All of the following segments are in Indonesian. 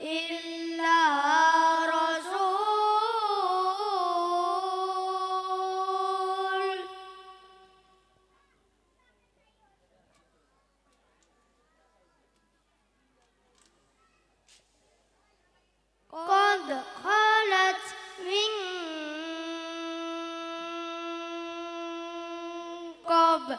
إلا رسول. قد خلت من قبل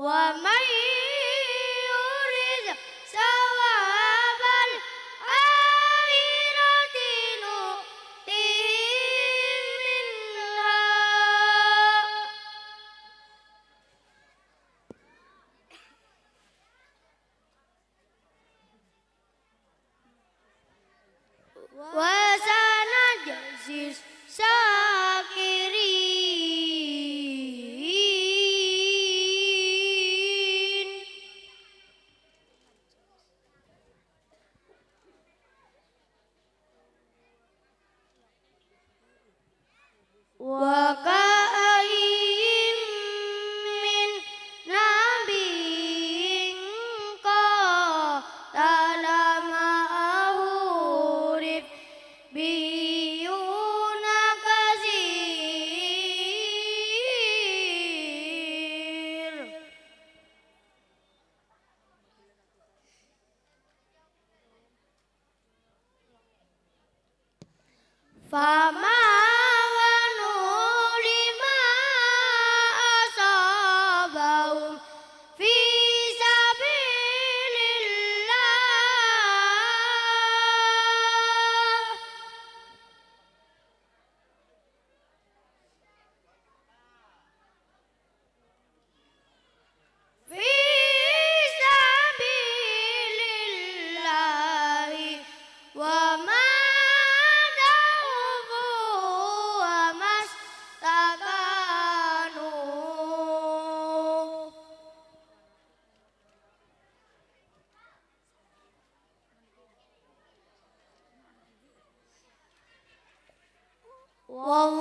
我们 Five. Wow.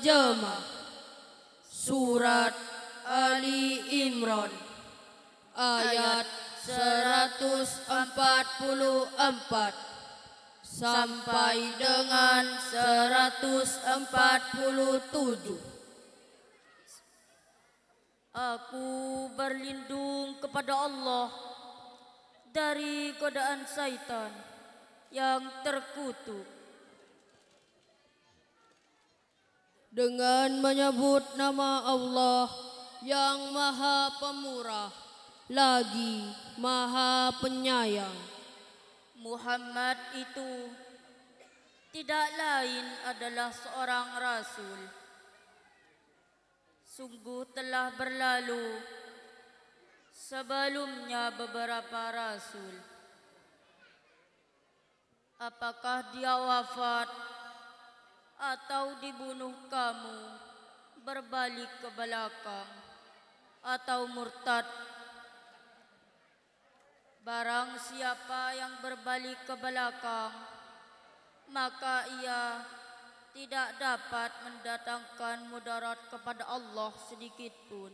Terjemah Surat Ali Imran. Ayat 144 Sampai dengan 147 Aku berlindung kepada Allah dari godaan syaitan yang terkutuk dengan menyebut nama Allah yang Maha Pemurah lagi Maha Penyayang. Muhammad itu tidak lain adalah seorang rasul. Sungguh telah berlalu sebelumnya beberapa rasul. Apakah dia wafat atau dibunuh kamu berbalik ke belakang atau murtad. Barang siapa yang berbalik ke belakang maka ia tidak dapat mendatangkan mudarat kepada Allah sedikit pun.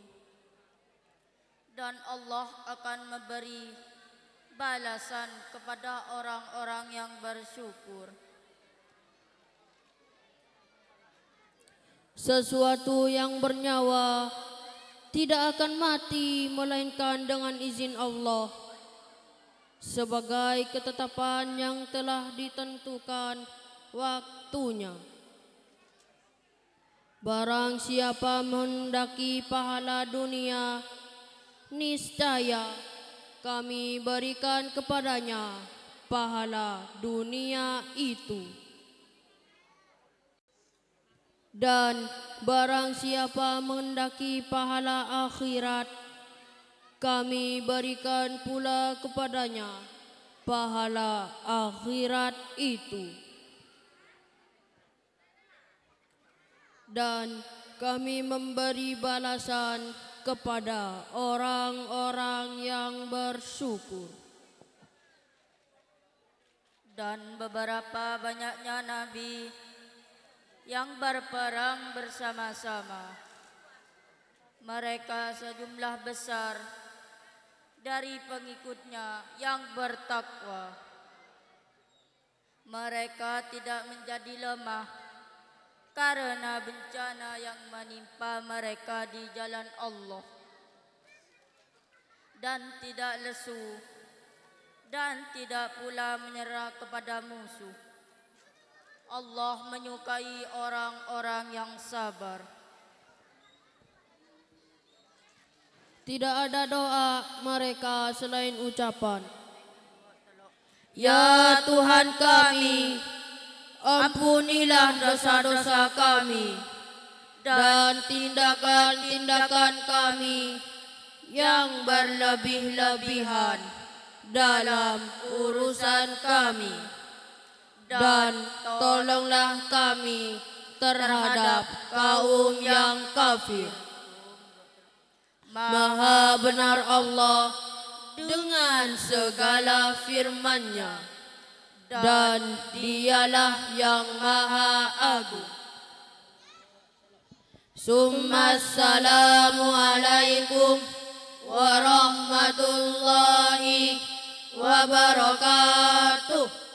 Dan Allah akan memberi balasan kepada orang-orang yang bersyukur Sesuatu yang bernyawa tidak akan mati melainkan dengan izin Allah sebagai ketetapan yang telah ditentukan waktunya. Barang siapa mendaki pahala dunia, niscaya kami berikan kepadanya pahala dunia itu. Dan barang siapa mendaki pahala akhirat, kami berikan pula kepadanya pahala akhirat itu. Dan kami memberi balasan kepada orang-orang yang bersyukur. Dan beberapa banyaknya nabi yang berperang bersama-sama. Mereka sejumlah besar dari pengikutnya yang bertakwa. Mereka tidak menjadi lemah karena bencana yang menimpa mereka di jalan Allah. Dan tidak lesu dan tidak pula menyerah kepada musuh. Allah menyukai orang-orang yang sabar. Tidak ada doa mereka selain ucapan. Ya Tuhan kami, ampunilah dosa-dosa kami dan tindakan-tindakan kami yang berlebih-lebihan dalam urusan kami. Dan tolonglah kami terhadap kaum yang kafir. Maha benar Allah dengan segala firman-Nya dan dialah yang maha agung. Summa alaikum warahmatullahi wabarakatuh.